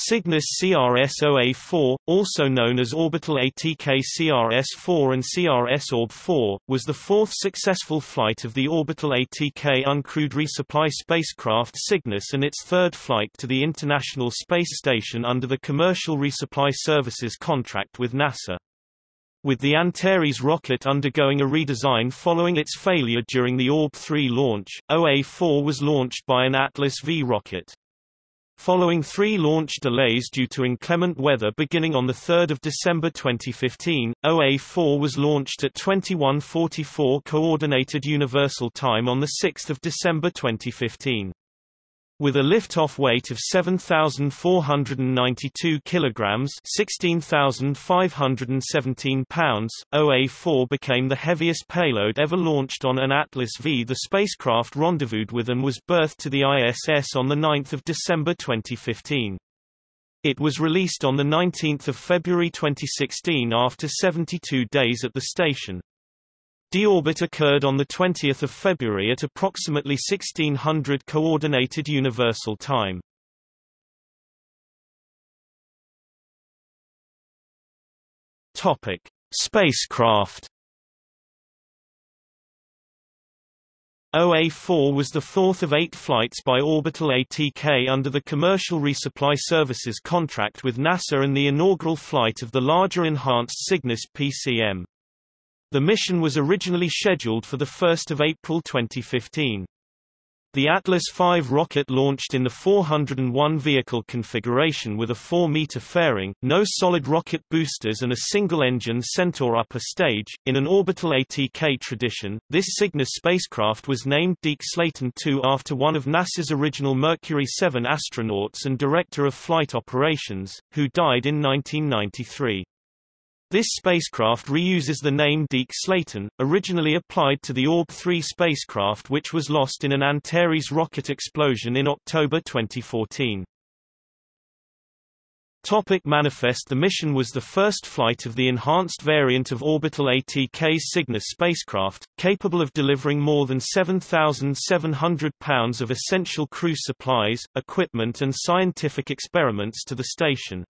Cygnus CRS-OA4, also known as Orbital ATK CRS-4 and CRS-ORB-4, was the fourth successful flight of the Orbital ATK uncrewed resupply spacecraft Cygnus and its third flight to the International Space Station under the Commercial Resupply Services contract with NASA. With the Antares rocket undergoing a redesign following its failure during the Orb-3 launch, OA-4 was launched by an Atlas V rocket. Following three launch delays due to inclement weather beginning on 3 December 2015, OA-4 was launched at 21:44 Coordinated Universal Time on 6 December 2015. With a liftoff weight of 7,492 kilograms (16,517 pounds), OA-4 became the heaviest payload ever launched on an Atlas V. The spacecraft rendezvoused with and was berthed to the ISS on 9 December 2015. It was released on 19 February 2016 after 72 days at the station. Deorbit occurred on 20 February at approximately 1600 Coordinated Universal Time. Topic: Spacecraft. OA-4 was the fourth of eight flights by Orbital ATK under the Commercial Resupply Services contract with NASA and the inaugural flight of the larger Enhanced Cygnus PCM. The mission was originally scheduled for 1 April 2015. The Atlas V rocket launched in the 401 vehicle configuration with a 4-meter fairing, no solid rocket boosters and a single-engine Centaur upper stage. In an orbital ATK tradition, this Cygnus spacecraft was named Deke Slayton II after one of NASA's original Mercury 7 astronauts and director of flight operations, who died in 1993. This spacecraft reuses the name Deke Slayton, originally applied to the Orb-3 spacecraft which was lost in an Antares rocket explosion in October 2014. Topic manifest The mission was the first flight of the enhanced variant of orbital ATK Cygnus spacecraft, capable of delivering more than 7,700 pounds of essential crew supplies, equipment and scientific experiments to the station.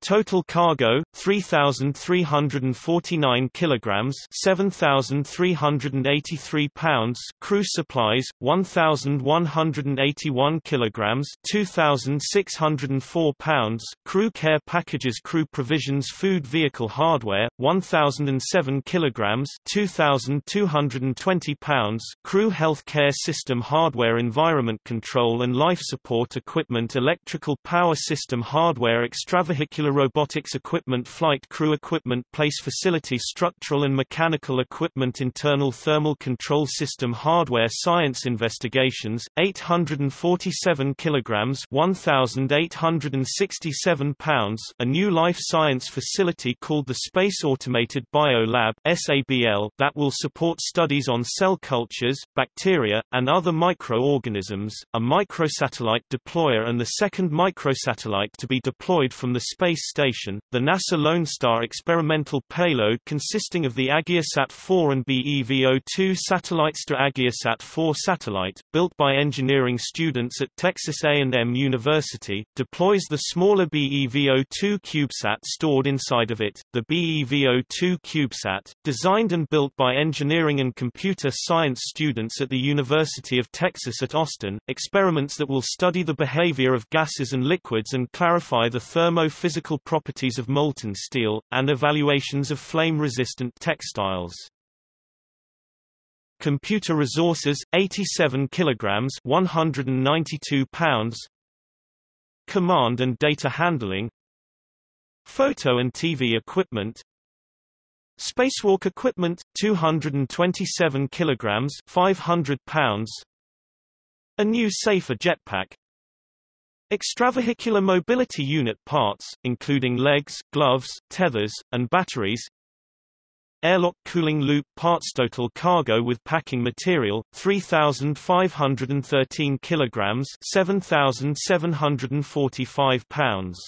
Total cargo 3349 kilograms 7383 pounds crew supplies 1181 kilograms 2604 pounds crew care packages crew provisions food vehicle hardware 1007 kilograms 2220 pounds crew health care system hardware environment control and life support equipment electrical power system hardware extravehicular robotics equipment flight crew equipment place facility structural and mechanical equipment internal thermal control system hardware science investigations 847 kilograms 1867 pounds a new life science facility called the Space Automated Bio Lab SABL that will support studies on cell cultures bacteria and other microorganisms a microsatellite deployer and the second microsatellite to be deployed from the Space Station, the NASA Lone Star experimental payload consisting of the AggieSat-4 and BEVO-2 satellites to AggieSat-4 satellite, built by engineering students at Texas A&M University, deploys the smaller BEVO-2 CubeSat stored inside of it. The BEVO-2 CubeSat, designed and built by engineering and computer science students at the University of Texas at Austin, experiments that will study the behavior of gases and liquids and clarify the thermo-physical properties of molten steel, and evaluations of flame-resistant textiles. Computer resources 87 kilograms 192 pounds. Command and data handling. Photo and TV equipment. Spacewalk equipment 227 kilograms 500 pounds. A new safer jetpack Extravehicular mobility unit parts, including legs, gloves, tethers, and batteries. Airlock cooling loop parts total cargo with packing material 3513 kilograms 7745 pounds